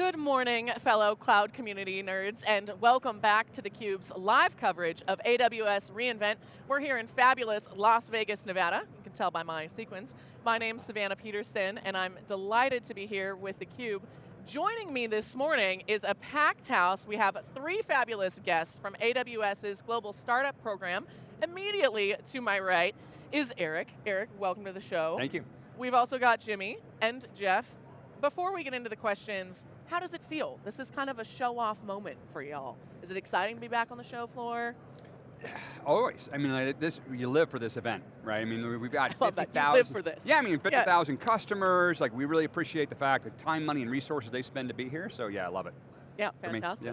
Good morning, fellow cloud community nerds, and welcome back to theCUBE's live coverage of AWS reInvent. We're here in fabulous Las Vegas, Nevada. You can tell by my sequence. My name's Savannah Peterson, and I'm delighted to be here with theCUBE. Joining me this morning is a packed house. We have three fabulous guests from AWS's Global Startup Program. Immediately to my right is Eric. Eric, welcome to the show. Thank you. We've also got Jimmy and Jeff. Before we get into the questions, how does it feel? This is kind of a show-off moment for y'all. Is it exciting to be back on the show floor? Always. I mean, like this, you live for this event, right? I mean, we've got I love 50,000. that. You live for this. Yeah, I mean, 50,000 yes. customers. Like, we really appreciate the fact that time, money, and resources they spend to be here. So yeah, I love it. Yeah, fantastic. yeah.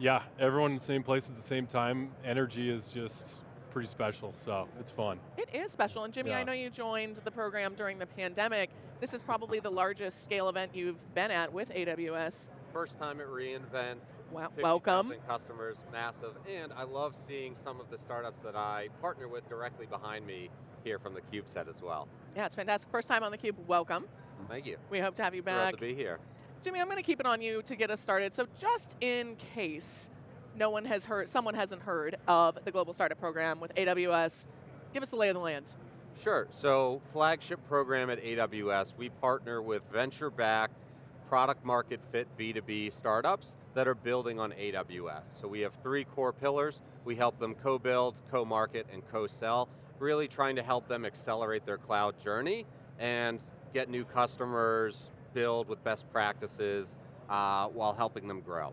Yeah, everyone in the same place at the same time. Energy is just pretty special, so it's fun. It is special, and Jimmy, I know you joined the program during the pandemic. This is probably the largest scale event you've been at with AWS. First time at reInvent. 50,000 welcome. customers, massive. And I love seeing some of the startups that I partner with directly behind me here from the Cube set as well. Yeah, it's fantastic. First time on the Cube. welcome. Thank you. We hope to have you Thrilled back. to be here. Jimmy, I'm going to keep it on you to get us started. So just in case no one has heard, someone hasn't heard of the Global Startup Program with AWS, give us the lay of the land. Sure, so flagship program at AWS, we partner with venture-backed, product market fit B2B startups that are building on AWS. So we have three core pillars. We help them co-build, co-market, and co-sell, really trying to help them accelerate their cloud journey and get new customers, build with best practices, uh, while helping them grow.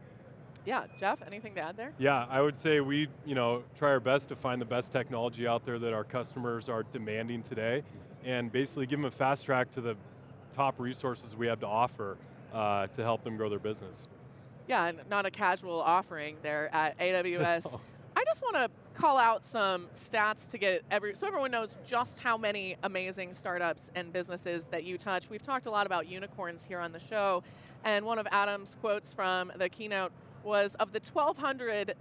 Yeah, Jeff, anything to add there? Yeah, I would say we, you know, try our best to find the best technology out there that our customers are demanding today, and basically give them a fast track to the top resources we have to offer uh, to help them grow their business. Yeah, and not a casual offering there at AWS. I just want to call out some stats to get every so everyone knows just how many amazing startups and businesses that you touch. We've talked a lot about unicorns here on the show, and one of Adam's quotes from the keynote was of the 1,200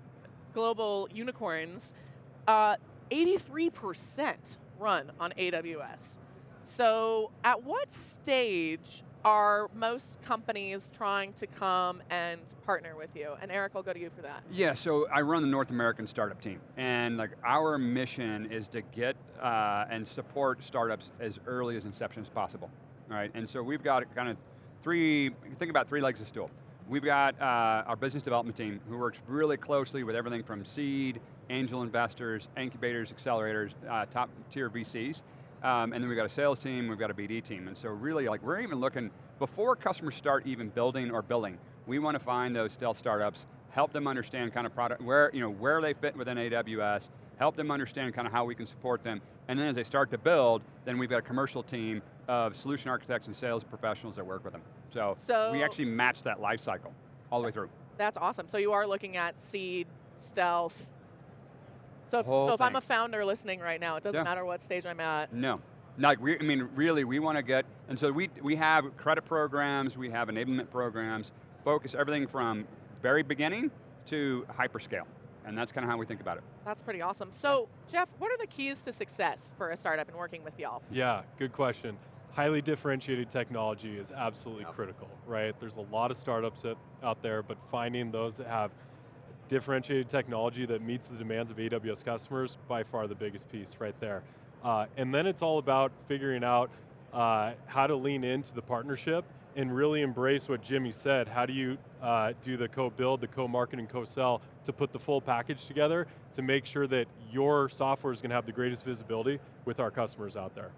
global unicorns, uh, 83% run on AWS. So, at what stage are most companies trying to come and partner with you? And Eric, I'll go to you for that. Yeah, so I run the North American startup team, and like our mission is to get uh, and support startups as early as inception as possible. Right, and so we've got kind of three. Think about three legs of stool. We've got uh, our business development team who works really closely with everything from seed, angel investors, incubators, accelerators, uh, top tier VCs. Um, and then we've got a sales team, we've got a BD team. And so really, like we're even looking, before customers start even building or billing, we want to find those stealth startups, help them understand kind of product, where, you know, where they fit within AWS, help them understand kind of how we can support them, and then as they start to build, then we've got a commercial team of solution architects and sales professionals that work with them. So, So- we actually match that life cycle all the way through. That's awesome. So you are looking at seed, stealth. So if, so if I'm a founder listening right now, it doesn't Yeah. matter what stage I'm at. No. Like, we, I mean, really, we want to get, and so we, we have credit programs, we have enablement programs, focus everything from very beginning to hyperscale. And that's kind of how we think about it. That's pretty awesome. So Jeff, what are the keys to success for a startup in working with y'all? Yeah, good question. Highly differentiated technology is absolutely Yep. critical, right? There's a lot of startups out- out there, but finding those that have differentiated technology that meets the demands of AWS customers, by far the biggest piece right there. Uh, and then it's all about figuring out uh, how to lean into the partnership and really embrace what Jimmy said. How do you uh, do the co-build, the co-market, and co-sell to put the full package together to make sure that your software is going to have the greatest visibility with our customers out there?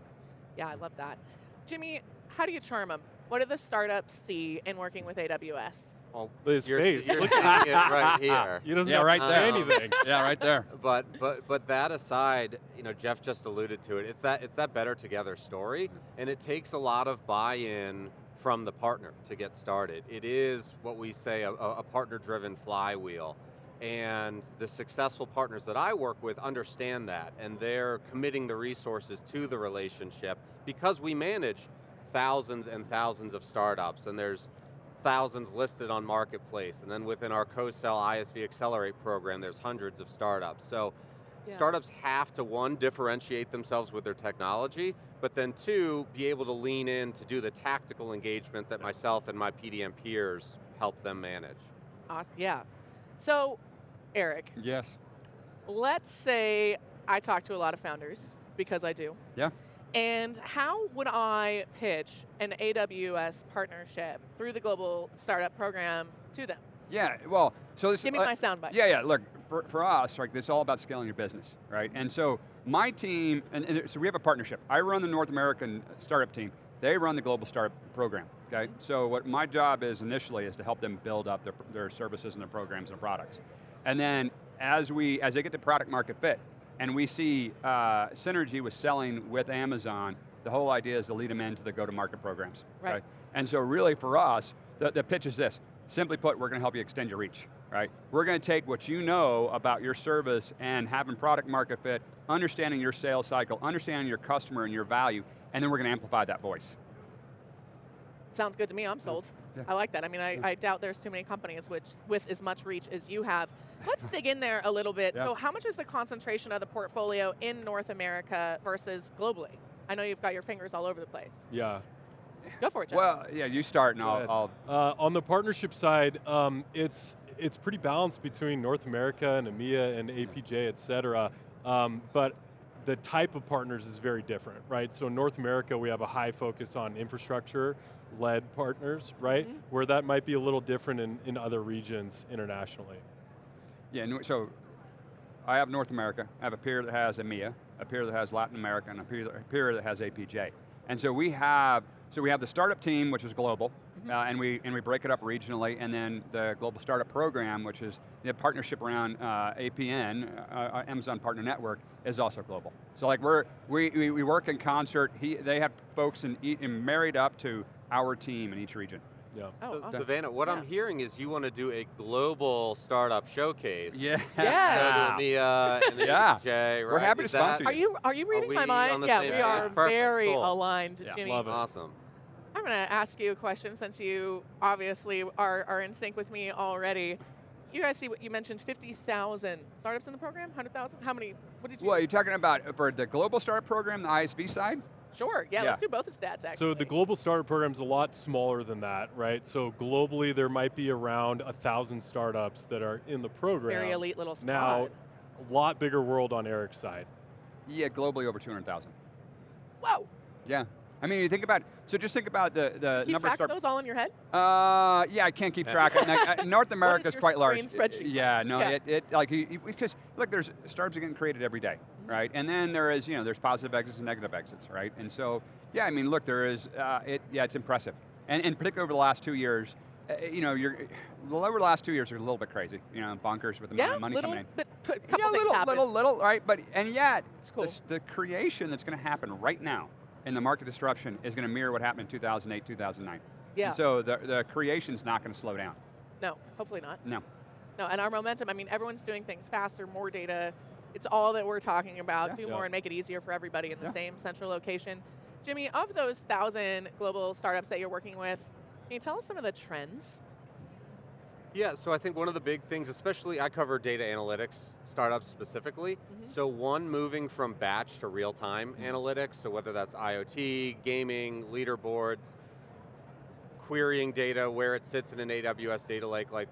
Yeah, I love that. Jimmy, how do you charm them? What do the startups see in working with AWS? Well, His you're, face, you're look seeing at it right here. He doesn't Yeah, have right there. Um, anything. yeah, right there. But but but that aside, you know, Jeff just alluded to it. It's that it's that better together story, mm-hmm. and it takes a lot of buy-in from the partner to get started. It is what we say a, a partner-driven flywheel, and the successful partners that I work with understand that, and they're committing the resources to the relationship because we manage thousands and thousands of startups, and there's thousands listed on Marketplace, and then within our co-sell ISV Accelerate program, there's hundreds of startups. So Yeah. startups have to one, differentiate themselves with their technology, but then two, be able to lean in to do the tactical engagement that myself and my PDM peers help them manage. Awesome. Yeah. So, Eric, Yes. let's say I talk to a lot of founders because I do. Yeah. And how would I pitch an AWS partnership through the Global Startup Program to them? Yeah, well, so this Give me uh, my soundbite. Yeah, yeah. Look, for, for us, like this is all about scaling your business, right? And so my team, and, and so we have a partnership. I run the North American startup team. They run the global startup program. Okay. So what my job is initially is to help them build up their, their services and their programs and products, and then as we as they get to product market fit, and we see uh, synergy with selling with Amazon, the whole idea is to lead them into the go-to-market programs. Right. And so really for us, the, the pitch is this. Simply put, we're going to help you extend your reach, right? We're going to take what you know about your service and having product market fit, understanding your sales cycle, understanding your customer and your value, and then we're going to amplify that voice. Sounds good to me. I'm sold. Yeah. I like that. I mean, I, I doubt there's too many companies which with as much reach as you have. Let's dig in there a little bit. Yeah. So, how much is the concentration of the portfolio in North America versus globally? I know you've got your fingers all over the place. Yeah. Go for it, Jeff. Well, yeah, you start and I'll, I'll Uh, on the partnership side, um, it's it's pretty balanced between North America and EMEA and APJ, et cetera. Um, but the type of partners is very different, right? So in North America, we have a high focus on infrastructure-led partners, right? Mhm. Where that might be a little different in, in other regions internationally. Yeah, so I have North America, I have a peer that has EMEA, a peer that has Latin America, and a peer, a peer that has APJ. And so we have, so we have the startup team, which is global, Mm-hmm. uh, and we and we break it up regionally, and then the global startup program, which is the partnership around uh, APN, uh, uh, Amazon Partner Network, is also global. So like we're we, we, we work in concert. He, they have folks in, e- in married up to our team in each region. Yeah. oh, so, awesome. Savannah, what I'm hearing is you want to do a global startup showcase. Yeah. Yeah. to EMEA and Yeah. APJ, right? We're happy to Is that- sponsor Are you are you reading we my mind? Yeah, we are Perfect, very cool. aligned, Yeah. Jimmy. Love it. Awesome. I'm going to ask you a question since you obviously are, are in sync with me already. You guys see what you mentioned 50,000 startups in the program? 100,000? How many? What did you Well, you're talking about uh, for the global startup program, the ISV side? Sure. Yeah, Yeah. let's do both the stats actually. So the global startup program is a lot smaller than that, right? So globally, there might be around a thousand startups that are in the program. very elite little squad. Now, a lot bigger world on Eric's side. Yeah, globally over 200,000. Whoa. Yeah. I mean, you think about, so just think about the, the Keep number of track of those all in your head? Uh, yeah, I can't keep track. North America is quite large. spreadsheet? Yeah, no, Yeah. it, it like because look, there's startups are getting created every day, Mm-hmm. right? And then there is, you know, there's positive exits and negative exits, right? And so, yeah, I mean, look, there is, uh, it, yeah, it's impressive, and in particular over the last two years, uh, you know, you're the over the last two years are a little bit crazy, you know, bonkers with the amount Yeah, of money little coming in. bit, a couple yeah, little, little, little, right? But and yet, It's cool. the, the creation that's going to happen right now in the market disruption is going to mirror what happened in 2008, 2009. Yeah. And so the the creation's not going to slow down. No, hopefully not. No. No, and our momentum, I mean, everyone's doing things faster, more data. It's all that we're talking about. Yeah. Do Yeah. more and make it easier for everybody in the Yeah. same central location. Jimmy, of those thousand global startups that you're working with, can you tell us some of the trends? Yeah, so I think one of the big things, especially I cover data analytics startups specifically. Mhm. So one moving from batch to real-time Mm-hmm. analytics, so whether that's IoT, gaming, leaderboards, querying data, where it sits in an AWS data lake, like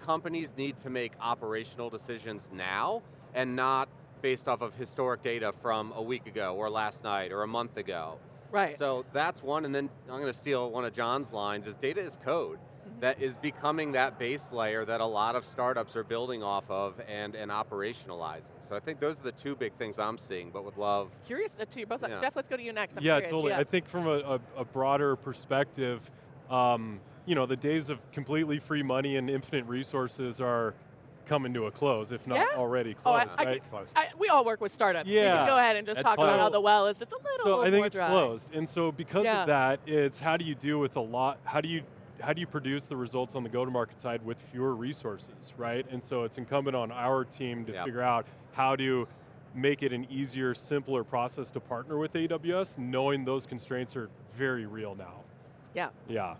companies need to make operational decisions now and not based off of historic data from a week ago or last night or a month ago. Right. So that's one, and then I'm going to steal one of John's lines, is data is code. That is becoming that base layer that a lot of startups are building off of and, and operationalizing. So I think those are the two big things I'm seeing, but would love, Curious to you both. Yeah. Jeff, let's go to you next. I'm yeah, curious. totally. Yeah. I think from a, a, a broader perspective, um, you know, the days of completely free money and infinite resources are coming to a close, if not Yeah? already Oh, I- closed, I? I, we all work with startups. We can Yeah. go ahead and just That's talk about how the well is just a little so I think more it's dry. closed, and so because Yeah. of that, it's how do you deal with a lot? How do you how do you produce the results on the go-to-market side with fewer resources, right? And so it's incumbent on our team to Yep. figure out how to make it an easier, simpler process to partner with AWS, knowing those constraints are very real now. Yeah. Yeah.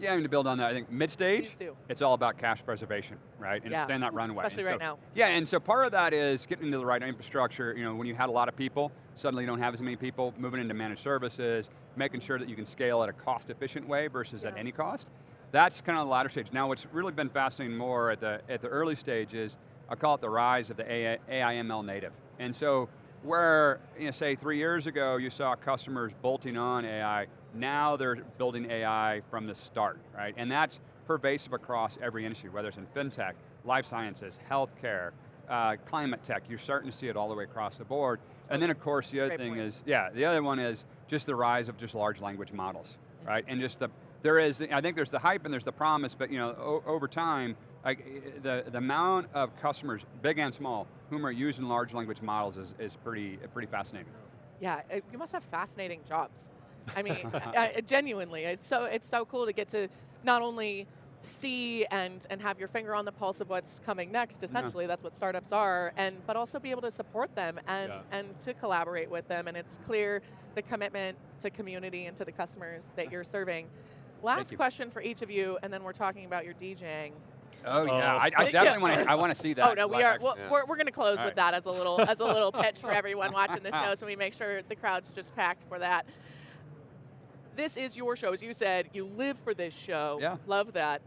Yeah, I mean, to build on that, I think mid-stage, it's all about cash preservation, right? And Yeah, extend that runway. especially And right now. Yeah, and so part of that is getting into the right infrastructure. You know, when you had a lot of people, suddenly you don't have as many people, moving into managed services, making sure that you can scale at a cost-efficient way versus at any cost. That's kind of the latter stage. Now, what's really been fascinating more at the at the early stage is I call it the rise of the AI, AIML native. And so, where you know, say three years ago you saw customers bolting on AI, now they're building AI from the start, right? And that's pervasive across every industry, whether it's in fintech, life sciences, healthcare, uh, climate tech. You're starting to see it all the way across the board. And then, of course, the other thing point. is, yeah, the other one is just the rise of just large language models, right? And just the there is, I think there's the hype and there's the promise, but you know, over time, i- the, the amount of customers, big and small, whom are using large language models is, is pretty, pretty fascinating. Yeah, uh, you must have fascinating jobs. I mean, I, I- uh, uh, genuinely, it's so it's so cool to get to not only see and and have your finger on the pulse of what's coming next. Mm-hmm. Essentially, that's what startups are, and but also be able to support them and Yeah. and to collaborate with them. And it's clear the commitment to community and to the customers that you're serving. Last question for each of you, and then we're talking about your DJing. Oh yeah, Oh. I, I Yeah. definitely want to. I want to see oh, that. Oh no, we are. Well, Yeah. we're, we're going to close All with right. that as a little as a little pitch for everyone watching the show, so we make sure the crowd's just packed for that. This is your show, as you said. You live for this show. Yeah. Love that.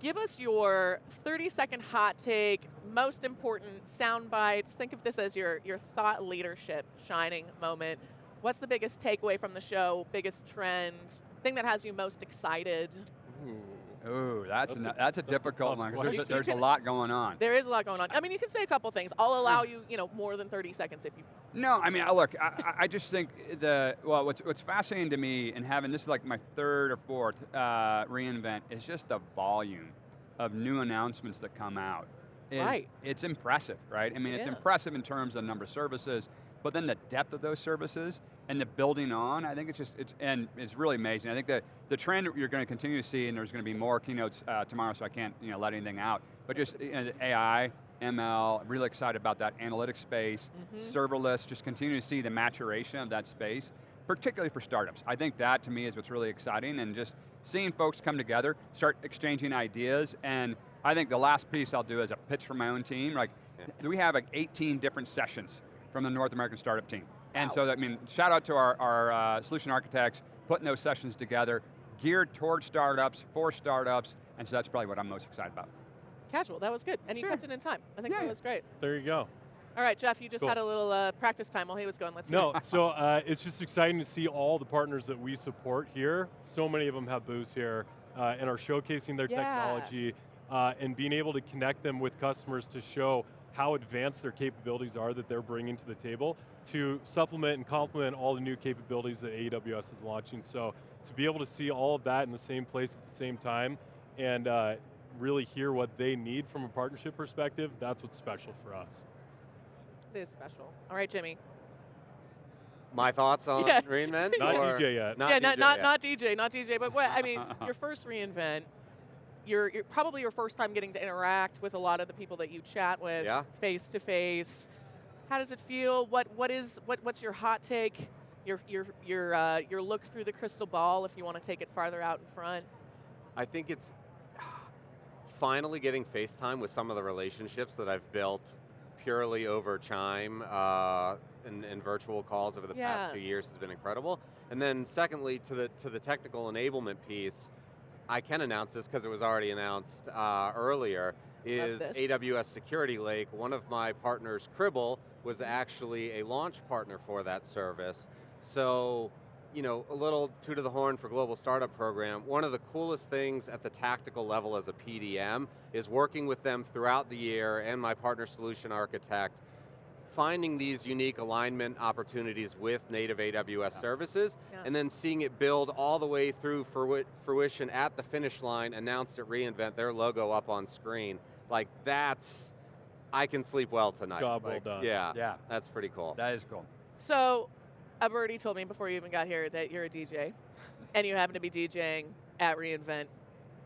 Give us your 30 second hot take, most important sound bites. Think of this as your your thought leadership shining moment. What's the biggest takeaway from the show? Biggest trend? Thing that has you most excited? Ooh, that's That's a, a- that's a that's a difficult tough one. 'cause question. There's, a, You there's a lot going on. There is a lot going on. I mean, you can say a couple things. I'll allow you, you know, more than 30 seconds if you No, I mean, I- look, I, I- I just think the, well, what's, what's fascinating to me, and having, this is like my third or fourth uh, reInvent, is just the volume of new announcements that come out. It- Right. It's impressive, right? I mean, it's Yeah. impressive in terms of number of services, but then the depth of those services and the building on, I think it's just, it's, and it's really amazing. I think that the trend you're going to continue to see, and there's going to be more keynotes uh, tomorrow, so I can't, you know, let anything out, but just you know, AI, ML, really excited about that analytics space, Mhm. serverless, just continue to see the maturation of that space, particularly for startups. I think that to me is what's really exciting and just seeing folks come together, start exchanging ideas, and I think the last piece I'll do is a pitch for my own team. Like, we have like 18 different sessions from the North American startup team. And so, I mean, shout out to our, our uh, solution architects putting those sessions together, geared towards startups, for startups, and so that's probably what I'm most excited about. Casual, that was good. And you kept it in time. I think Yeah. that was great. There you go. All right, Jeff, you just Cool. had a little uh, practice time while he was going. Let's hear No, it. so uh, it's just exciting to see all the partners that we support here. So many of them have booths here uh, and are showcasing their Yeah. technology uh, and being able to connect them with customers to show how advanced their capabilities are that they're bringing to the table to supplement and complement all the new capabilities that AWS is launching. So to be able to see all of that in the same place at the same time and uh, really hear what they need from a partnership perspective, that's what's special for us. It is special. All right, Jimmy. My thoughts on Yeah. reinvent? Not DJ yet. Not yeah, not not yet? not DJ, not DJ, but what I mean, your first reinvent. Your, your probably your first time getting to interact with a lot of the people that you chat with Yeah. face to face. How does it feel? What what is what what's your hot take? Your your your uh, your look through the crystal ball if you want to take it farther out in front. I think it's finally getting FaceTime with some of the relationships that I've built purely over Chime uh, and, and virtual calls over the Yeah. past two years has been incredible. And then secondly, to the to the technical enablement piece, I can announce this because it was already announced uh, earlier. Is. AWS Security Lake? One of my partners, Cribl, was actually a launch partner for that service. So you know, a little two to the horn for Global Startup Program, one of the coolest things at the tactical level as a PDM is working with them throughout the year and my partner solution architect, finding these unique alignment opportunities with native AWS services, Yeah. and then seeing it build all the way through frui- fruition at the finish line, announced at reInvent, their logo up on screen. Like that's, I can sleep well tonight. Job well done. Yeah, Yeah, that's pretty cool. that is cool. So, a birdie told me before you even got here that you're a DJ, and you happen to be DJing at reInvent.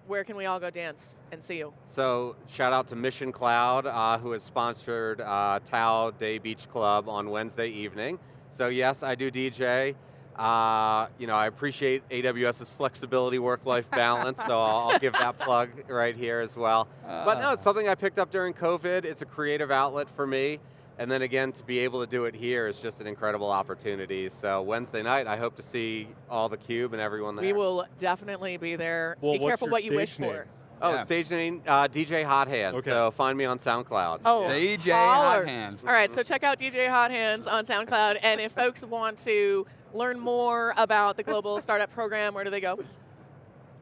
Where can we all go dance and see you? So shout out to Mission Cloud, uh, who has sponsored uh, Tao Day Beach Club on Wednesday evening. So yes, I do DJ. Uh, you know, I appreciate AWS's flexibility work-life balance, so I'll, I'll give that plug right here as well. But no, it's something I picked up during COVID. It's a creative outlet for me. And then again, to be able to do it here is just an incredible opportunity. So Wednesday night, I hope to see all the Cube and everyone there. We will definitely be there. Well, be careful what you wish name? for. Oh, Yeah. stage name, uh, DJ Hot Hands. Okay. So find me on SoundCloud. Oh, DJ holler. Hot Hands. All right, so check out DJ Hot Hands on SoundCloud, and if folks want to learn more about the Global Startup Program, where do they go?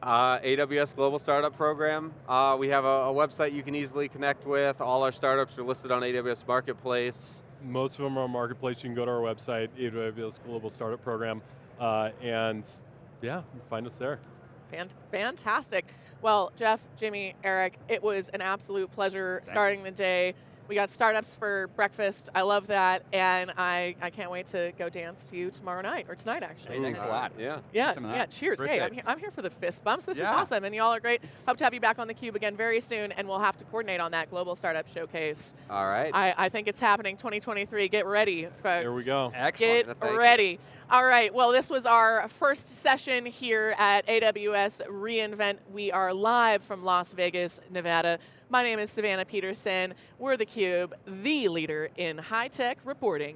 Uh, AWS Global Startup Program. Uh, we have a, a website you can easily connect with. All our startups are listed on AWS Marketplace. Most of them are on Marketplace. You can go to our website, AWS Global Startup Program, uh, and yeah, find us there. Fan- fantastic. Well, Jeff, Jimmy, Eric, it was an absolute pleasure Thank starting the day. We got startups for breakfast. I love that, and I, I can't wait to go dance to you tomorrow night or tonight actually. Hey, thanks a lot. Yeah. Yeah, yeah. Cheers. Great Hey. I'm here, I'm here for the fist bumps. This Yeah. is awesome, and y'all are great. Hope to have you back on the cube again very soon, and we'll have to coordinate on that global startup showcase. All right. I, I think it's happening 2023. Get ready, folks. Here we go. Excellent. Get Thank you. ready. All right. Well, this was our first session here at AWS reInvent. We are live from Las Vegas, Nevada. My name is Savannah Peterson. We're theCUBE, the leader in high-tech reporting